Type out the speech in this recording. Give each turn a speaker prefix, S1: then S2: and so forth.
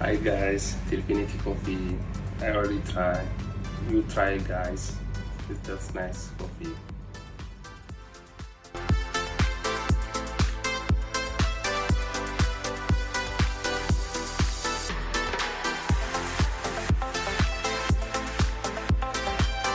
S1: Hi guys, Filipinity coffee. I already tried. You try guys. It's just nice coffee.